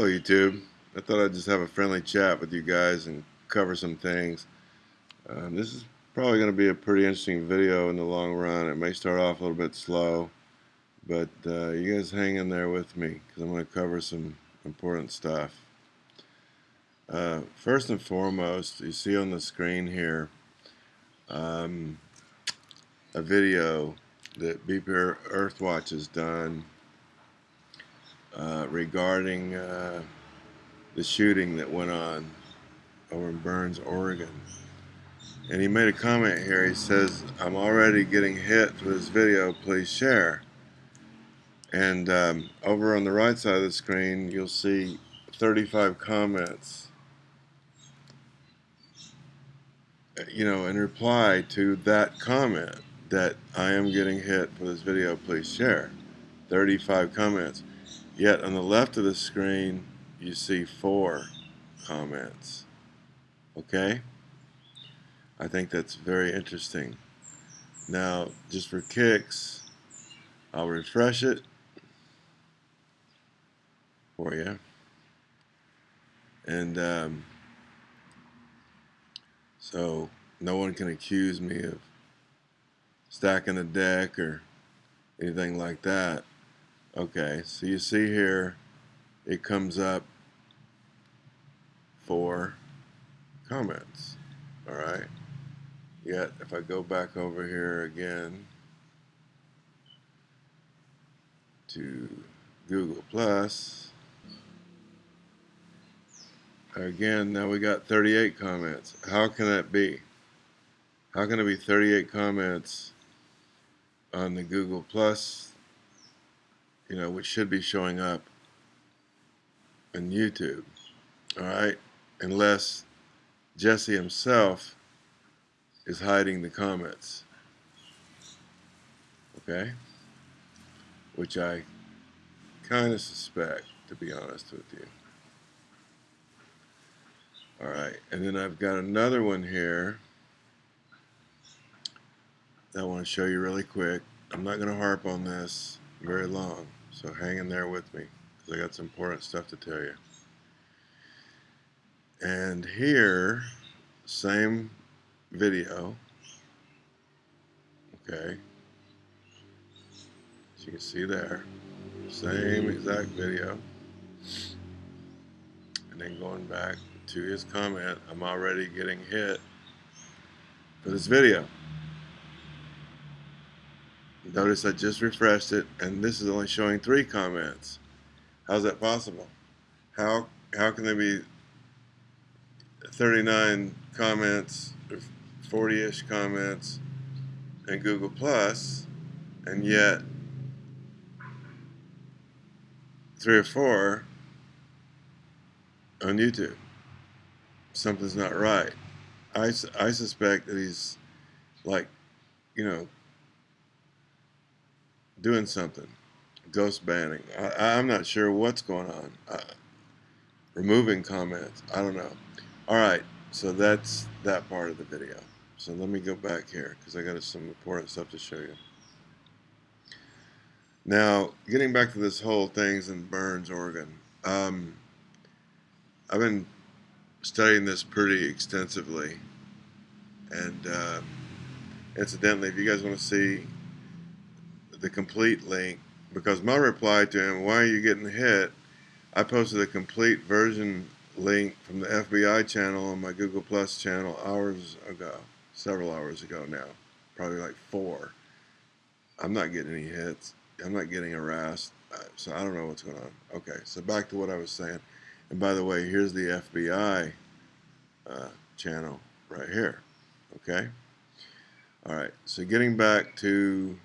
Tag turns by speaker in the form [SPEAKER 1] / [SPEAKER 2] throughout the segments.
[SPEAKER 1] Hello YouTube. I thought I'd just have a friendly chat with you guys and cover some things. Um, this is probably going to be a pretty interesting video in the long run. It may start off a little bit slow, but uh, you guys hang in there with me because I'm going to cover some important stuff. Uh, first and foremost, you see on the screen here um, a video that BP Earthwatch has done uh, regarding uh, the shooting that went on over in Burns, Oregon. And he made a comment here. He says, I'm already getting hit for this video. Please share. And um, over on the right side of the screen, you'll see 35 comments. You know, in reply to that comment that I am getting hit for this video, please share. 35 comments. Yet on the left of the screen, you see four comments. Okay? I think that's very interesting. Now, just for kicks, I'll refresh it for you. And um, so no one can accuse me of stacking the deck or anything like that. Okay, so you see here, it comes up for comments. All right. Yet, if I go back over here again to Google Plus, again, now we got 38 comments. How can that be? How can it be 38 comments on the Google Plus you know, which should be showing up in YouTube, all right, unless Jesse himself is hiding the comments, okay, which I kind of suspect, to be honest with you. All right, and then I've got another one here that I want to show you really quick. I'm not going to harp on this very long. So hang in there with me because I got some important stuff to tell you. And here, same video. Okay. As you can see there, same exact video. And then going back to his comment, I'm already getting hit for this video. Notice I just refreshed it and this is only showing three comments. How's that possible? How how can there be 39 comments, 40-ish comments in Google Plus, and yet three or four on YouTube? Something's not right. I, I suspect that he's like, you know, doing something, ghost banning. I, am not sure what's going on. Uh, removing comments. I don't know. All right, so that's that part of the video. So let me go back here because I got some important stuff to show you. Now, getting back to this whole things in Burns, Oregon. Um, I've been studying this pretty extensively, and uh, incidentally, if you guys want to see the complete link because my reply to him, why are you getting hit? I posted a complete version link from the FBI channel on my Google Plus channel hours ago, several hours ago now, probably like four. I'm not getting any hits. I'm not getting harassed. Uh, so I don't know what's going on. Okay, so back to what I was saying. And by the way, here's the FBI uh, channel right here. Okay? All right, so getting back to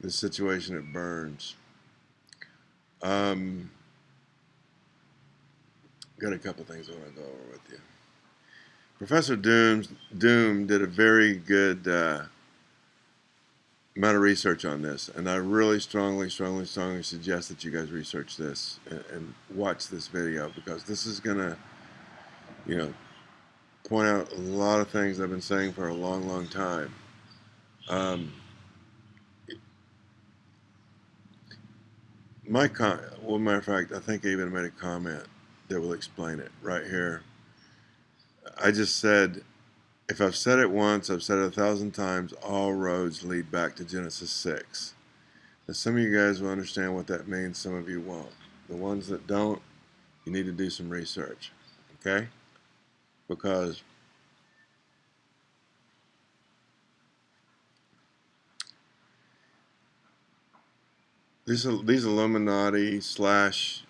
[SPEAKER 1] the situation at Burns. Um, got a couple things I want to go over with you. Professor Dooms, Doom did a very good uh, amount of research on this, and I really strongly, strongly, strongly suggest that you guys research this and, and watch this video because this is going to, you know, point out a lot of things I've been saying for a long, long time. Um, my con well matter of fact I think I even made a comment that will explain it right here. I just said if I've said it once I've said it a thousand times all roads lead back to Genesis 6 now some of you guys will understand what that means some of you won't. The ones that don't you need to do some research okay? Because these these Illuminati slash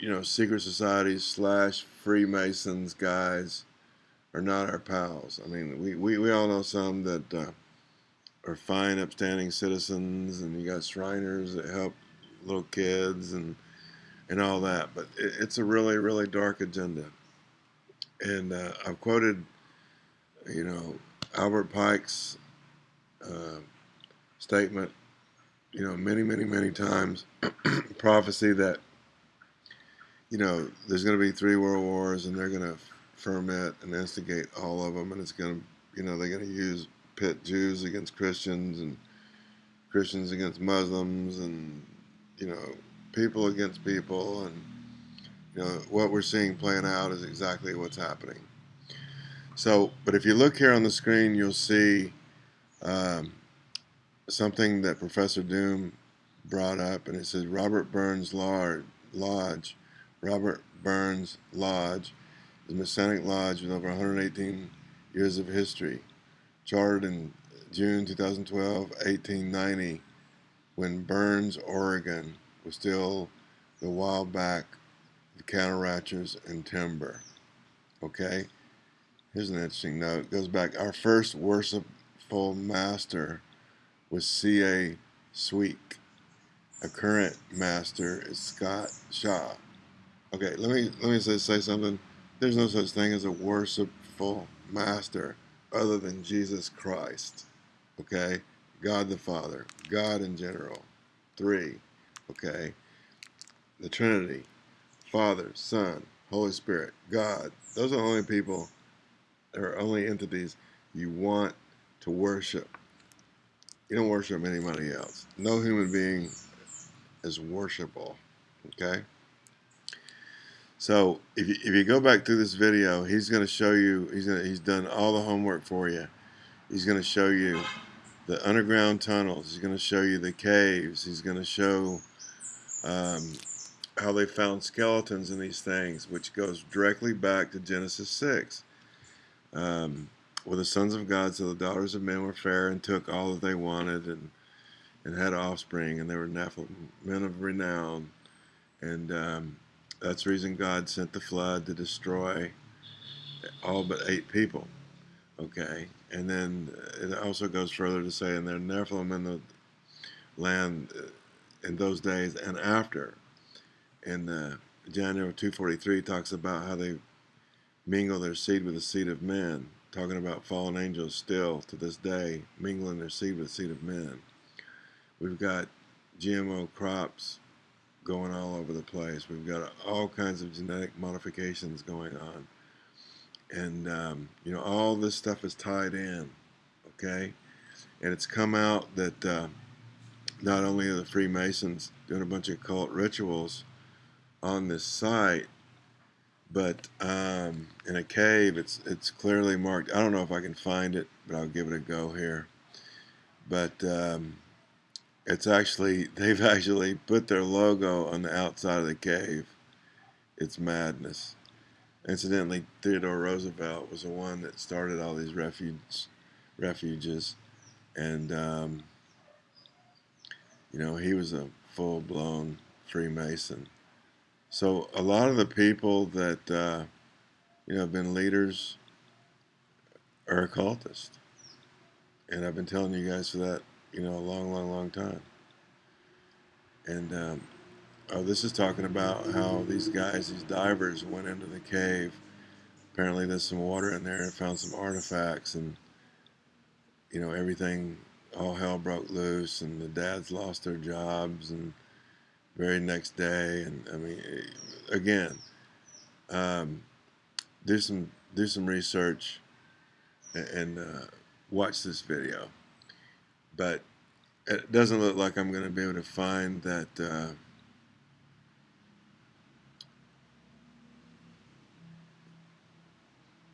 [SPEAKER 1] you know secret societies slash Freemasons guys are not our pals. I mean, we, we, we all know some that uh, are fine, upstanding citizens, and you got Shriners that help little kids and and all that. But it, it's a really really dark agenda. And uh, I've quoted, you know, Albert Pike's uh, statement you know, many, many, many times prophecy that, you know, there's going to be three world wars and they're going to ferment and instigate all of them, and it's going to, you know, they're going to use pit Jews against Christians and Christians against Muslims and, you know, people against people, and, you know, what we're seeing playing out is exactly what's happening. So, but if you look here on the screen, you'll see. Um, something that Professor Doom brought up, and it says Robert Burns Lodge. Robert Burns Lodge is a Masonic lodge with over 118 years of history, chartered in June 2012, 1890, when Burns, Oregon, was still the wild back of cattle ranchers and timber. Okay, here's an interesting note. It goes back. Our first worshipful master was C.A. Sweek. A current master is Scott Shaw. Okay, let me let me say, say something. There's no such thing as a worshipful master other than Jesus Christ. Okay? God the Father, God in general. Three. Okay? The Trinity, Father, Son, Holy Spirit, God. Those are the only people, or only entities you want to worship. You don't worship anybody else. No human being is worshipable. Okay? So if you, if you go back through this video, he's going to show you, he's, gonna, he's done all the homework for you. He's going to show you the underground tunnels. He's going to show you the caves. He's going to show um, how they found skeletons in these things, which goes directly back to Genesis 6. Um, were the sons of God, so the daughters of men were fair and took all that they wanted and and had offspring, and they were Nephilim, men of renown. And um, that's the reason God sent the flood to destroy all but eight people. Okay, and then it also goes further to say, and they're Nephilim in the land uh, in those days and after. And uh, Daniel 243 talks about how they mingle their seed with the seed of men talking about fallen angels still to this day mingling their seed with the seed of men. We've got GMO crops going all over the place. We've got all kinds of genetic modifications going on. And, um, you know, all this stuff is tied in, okay? And it's come out that uh, not only are the Freemasons doing a bunch of cult rituals on this site, but um, in a cave it's it's clearly marked. I don't know if I can find it but I'll give it a go here. But um, it's actually they've actually put their logo on the outside of the cave. It's madness. Incidentally Theodore Roosevelt was the one that started all these refuge refuges and um, you know he was a full-blown Freemason so a lot of the people that uh, you know have been leaders are occultists, and I've been telling you guys for that you know a long, long, long time. And um, oh, this is talking about how these guys, these divers, went into the cave. Apparently, there's some water in there and found some artifacts, and you know everything. All hell broke loose, and the dads lost their jobs, and very next day. And I mean, eh, again, um, do some do some research and, and uh, watch this video. But it doesn't look like I'm going to be able to find that. Uh,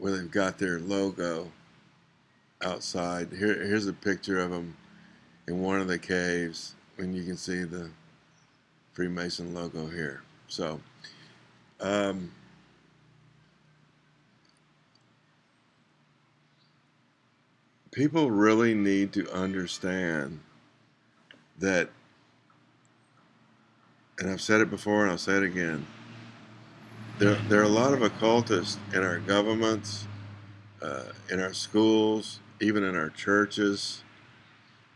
[SPEAKER 1] where they've got their logo outside. Here, here's a picture of them in one of the caves, and you can see the Freemason logo here. So, um, people really need to understand that, and I've said it before and I'll say it again, there, there are a lot of occultists in our governments, uh, in our schools, even in our churches.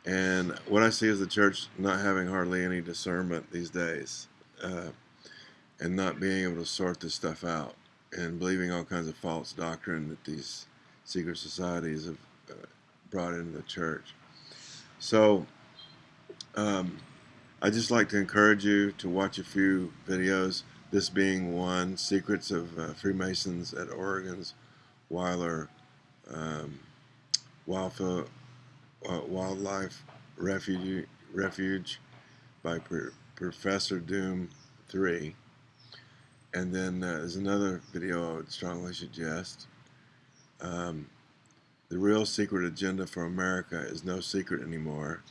[SPEAKER 1] And what I see is the church not having hardly any discernment these days uh, and not being able to sort this stuff out and believing all kinds of false doctrine that these secret societies have uh, brought into the church. So um, I just like to encourage you to watch a few videos, this being one, Secrets of uh, Freemasons at Oregon's Weiler um, uh, Wildlife Refuge, Refuge by Pro Professor Doom 3. And then uh, there's another video I would strongly suggest. Um, the Real Secret Agenda for America is No Secret Anymore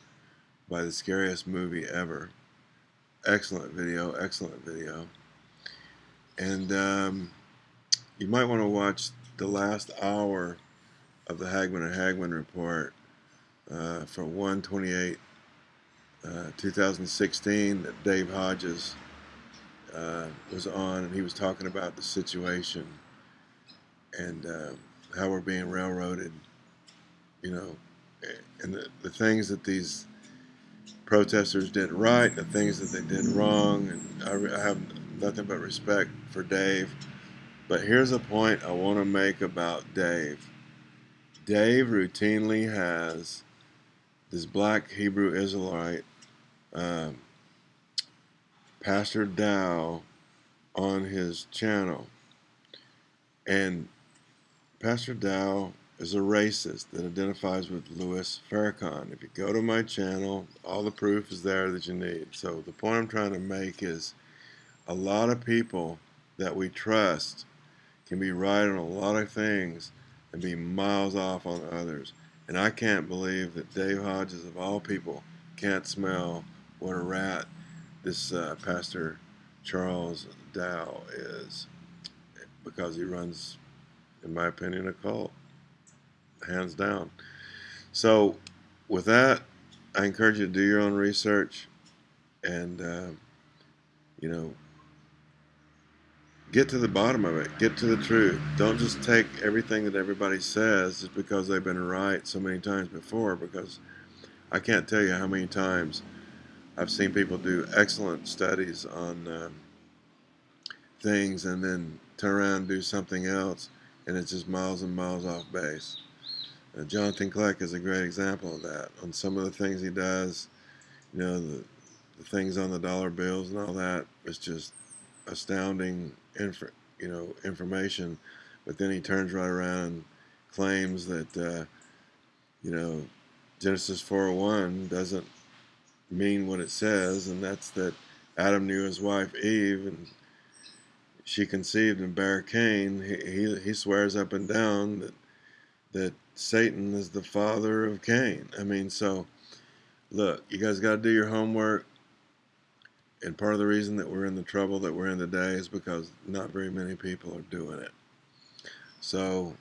[SPEAKER 1] by the scariest movie ever. Excellent video, excellent video. And um, you might want to watch the last hour of the Hagmann and Hagmann report uh, for 128 uh, 2016 that Dave Hodges uh, was on and he was talking about the situation and uh, how we're being railroaded you know and the, the things that these protesters did right the things that they did wrong and I, I have nothing but respect for Dave. But here's a point I want to make about Dave. Dave routinely has this black Hebrew Israelite, um, Pastor Dow, on his channel. And Pastor Dow is a racist that identifies with Louis Farrakhan. If you go to my channel, all the proof is there that you need. So the point I'm trying to make is a lot of people that we trust can be right on a lot of things and be miles off on others. And I can't believe that Dave Hodges, of all people, can't smell what a rat this uh, Pastor Charles Dow is because he runs, in my opinion, a cult, hands down. So, with that, I encourage you to do your own research and, uh, you know, get to the bottom of it. Get to the truth. Don't just take everything that everybody says just because they've been right so many times before. Because I can't tell you how many times I've seen people do excellent studies on um, things and then turn around and do something else, and it's just miles and miles off base. Uh, Jonathan Kleck is a great example of that. On some of the things he does, you know, the, the things on the dollar bills and all that, it's just astounding inf you know information, but then he turns right around and claims that uh, you know Genesis 4:1 doesn't mean what it says, and that's that Adam knew his wife Eve, and she conceived and bare Cain. He, he, he swears up and down that that Satan is the father of Cain. I mean, so look, you guys got to do your homework and part of the reason that we're in the trouble that we're in today is because not very many people are doing it. So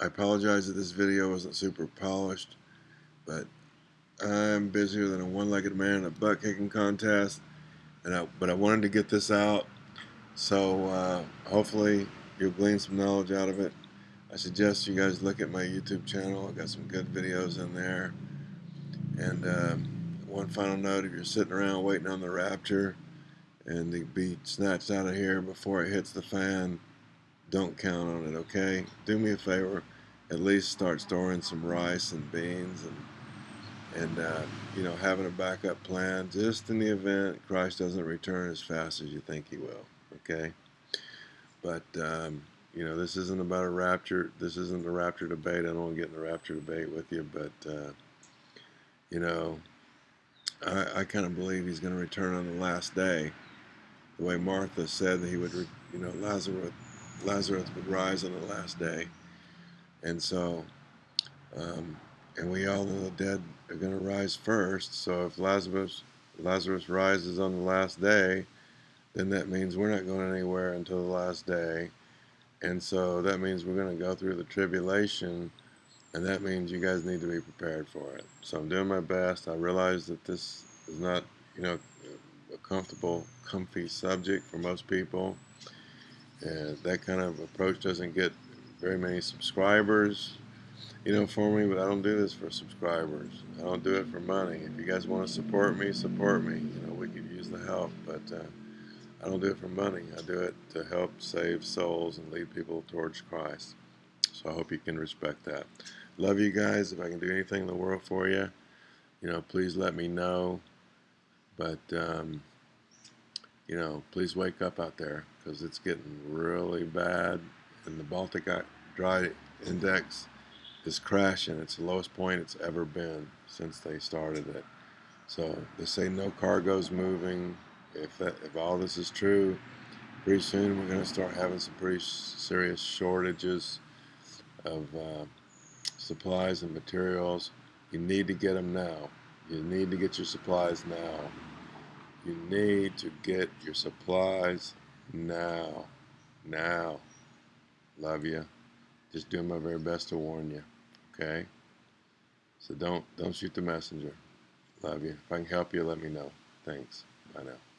[SPEAKER 1] I apologize that this video wasn't super polished, but I'm busier than a one-legged man in a butt-kicking contest, and I, but I wanted to get this out, so uh, hopefully you'll glean some knowledge out of it. I suggest you guys look at my YouTube channel. I've got some good videos in there. And uh, one final note, if you're sitting around waiting on the rapture, and to be snatched out of here before it hits the fan, don't count on it, okay? Do me a favor, at least start storing some rice and beans and and uh, you know having a backup plan just in the event Christ doesn't return as fast as you think he will, okay? But um, you know this isn't about a rapture. This isn't a rapture debate. I don't want to get in the rapture debate with you, but uh, you know I, I kind of believe he's going to return on the last day the way Martha said that he would, you know, Lazarus, Lazarus would rise on the last day. And so, um, and we all know the dead are going to rise first. So if Lazarus Lazarus rises on the last day, then that means we're not going anywhere until the last day. And so that means we're going to go through the tribulation, and that means you guys need to be prepared for it. So I'm doing my best. I realize that this is not, you know, a comfortable, comfy subject for most people. And that kind of approach doesn't get very many subscribers, you know, for me, but I don't do this for subscribers. I don't do it for money. If you guys want to support me, support me. You know, we could use the help, but uh, I don't do it for money. I do it to help save souls and lead people towards Christ. So I hope you can respect that. Love you guys. If I can do anything in the world for you, you know, please let me know. But, um, you know, please wake up out there because it's getting really bad. And the Baltic Dry Index is crashing. It's the lowest point it's ever been since they started it. So they say no cargo's moving. If that, if all this is true, pretty soon we're going to start having some pretty serious shortages of uh, supplies and materials. You need to get them now. You need to get your supplies now. You need to get your supplies now. Now. Love you. Just doing my very best to warn you. Okay? So don't don't shoot the messenger. Love you. If I can help you, let me know. Thanks. Bye now.